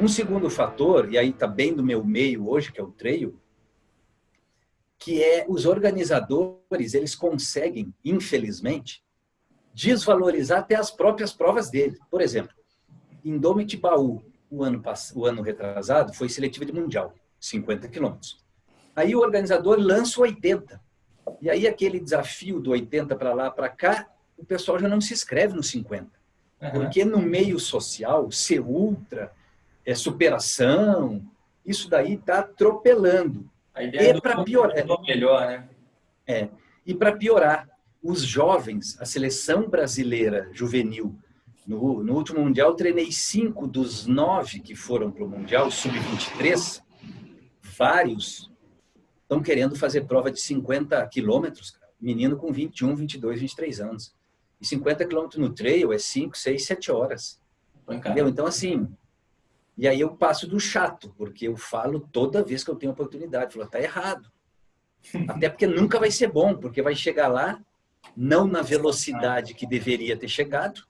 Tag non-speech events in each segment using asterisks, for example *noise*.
Um segundo fator, e aí está bem do meu meio hoje, que é o trail, que é os organizadores, eles conseguem, infelizmente, desvalorizar até as próprias provas dele. Por exemplo, Indomitibaú, o ano, o ano retrasado, foi seletiva de mundial, 50 quilômetros. Aí o organizador lança o 80. E aí aquele desafio do 80 para lá, para cá, o pessoal já não se inscreve no 50. Uhum. Porque no meio social, ser ultra, é superação, isso daí está atropelando. A ideia e para piorar, é melhor, né? É. E para piorar, os jovens, a seleção brasileira juvenil, no, no último Mundial, treinei cinco dos nove que foram para o Mundial, sub-23, vários estão querendo fazer prova de 50 quilômetros, menino com 21, 22, 23 anos. E 50 quilômetros no trail é 5, 6, 7 horas. Entendeu? Então, assim, e aí eu passo do chato, porque eu falo toda vez que eu tenho oportunidade. Falo, tá errado. *laughs* Até porque nunca vai ser bom, porque vai chegar lá, não na velocidade que deveria ter chegado,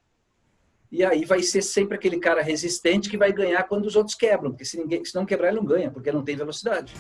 e aí vai ser sempre aquele cara resistente que vai ganhar quando os outros quebram, porque se, ninguém, se não quebrar ele não ganha, porque não tem velocidade.